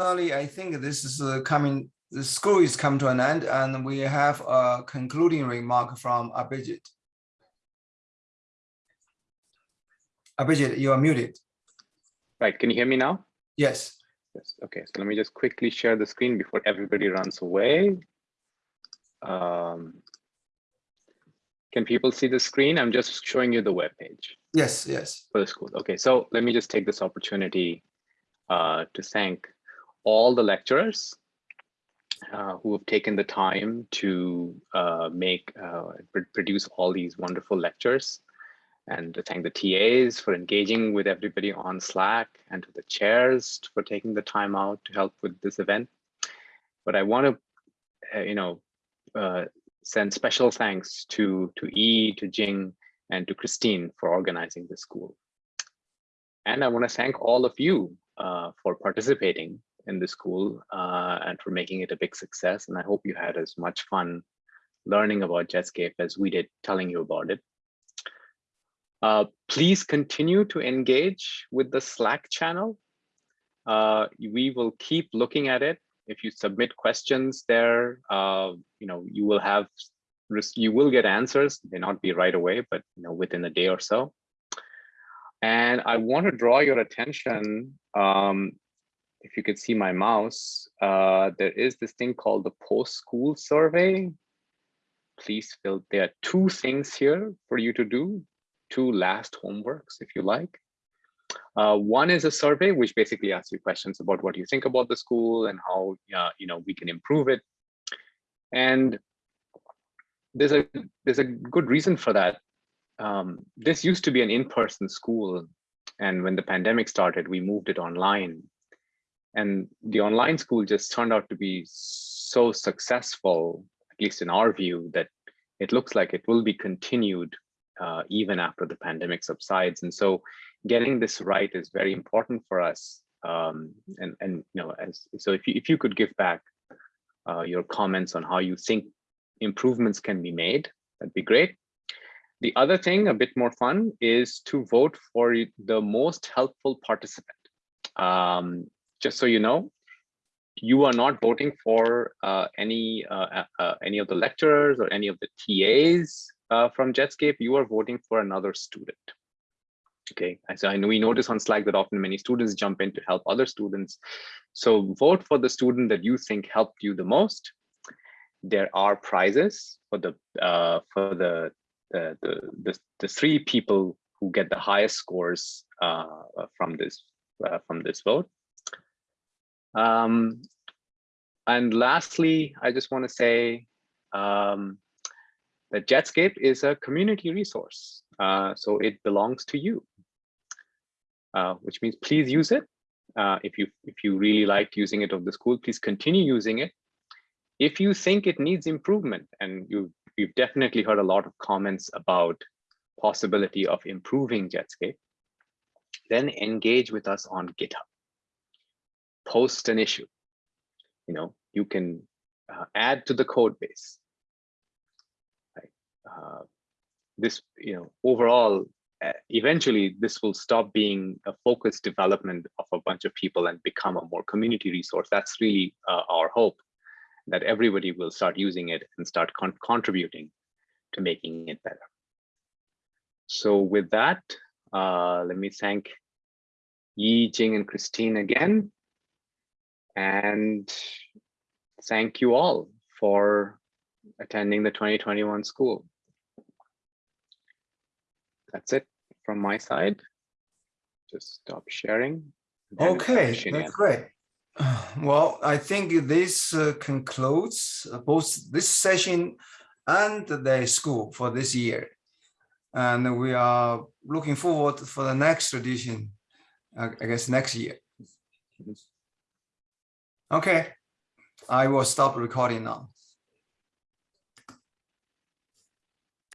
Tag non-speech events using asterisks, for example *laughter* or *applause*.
finally, I think this is uh, coming, the school is come to an end and we have a concluding remark from Abhijit. Abhijit, you are muted. Right, can you hear me now? Yes. Yes, okay, so let me just quickly share the screen before everybody runs away. Um, can people see the screen? I'm just showing you the web page Yes, yes. for the school. Okay, so let me just take this opportunity uh, to thank all the lecturers uh, who have taken the time to uh, make uh, produce all these wonderful lectures and to thank the TAs for engaging with everybody on Slack and to the chairs for taking the time out to help with this event. But I want to, uh, you know, uh, send special thanks to, to E, to Jing, and to Christine for organizing the school. And I want to thank all of you uh, for participating in the school uh, and for making it a big success. And I hope you had as much fun learning about Jetscape as we did telling you about it. Uh, please continue to engage with the Slack channel. Uh, we will keep looking at it. If you submit questions there, uh, you know, you will have, you will get answers. They may not be right away, but you know, within a day or so. And I want to draw your attention, um, if you could see my mouse, uh, there is this thing called the post-school survey. Please fill, there are two things here for you to do two last homeworks, if you like. Uh, one is a survey, which basically asks you questions about what you think about the school and how uh, you know we can improve it. And there's a there's a good reason for that. Um, this used to be an in-person school, and when the pandemic started, we moved it online. And the online school just turned out to be so successful, at least in our view, that it looks like it will be continued uh, even after the pandemic subsides. And so getting this right is very important for us. Um, and, and, you know, as, so if you, if you could give back uh, your comments on how you think improvements can be made, that'd be great. The other thing, a bit more fun, is to vote for the most helpful participant. Um, just so you know, you are not voting for uh, any uh, uh, uh any of the lecturers or any of the TAs uh, from Jetscape, you are voting for another student. Okay, so I know we notice on Slack that often many students jump in to help other students. So vote for the student that you think helped you the most. There are prizes for the uh, for the, the the, the the three people who get the highest scores from this from this vote. Um, and lastly, I just want to say um, that Jetscape is a community resource. Uh, so it belongs to you, uh, which means please use it. Uh, if you if you really liked using it of the school, please continue using it. If you think it needs improvement, and you you've definitely heard a lot of comments about possibility of improving Jetscape, then engage with us on GitHub. Post an issue. You know, you can uh, add to the code base uh, this, you know, overall, uh, eventually this will stop being a focused development of a bunch of people and become a more community resource. That's really uh, our hope that everybody will start using it and start con contributing to making it better. So with that, uh, let me thank Yi, Jing, and Christine again. And thank you all for attending the 2021 school that's it from my side. Just stop sharing. Okay, that's great. *sighs* Well, I think this uh, concludes both this session and the school for this year. And we are looking forward for the next edition, I guess next year. Okay, I will stop recording now.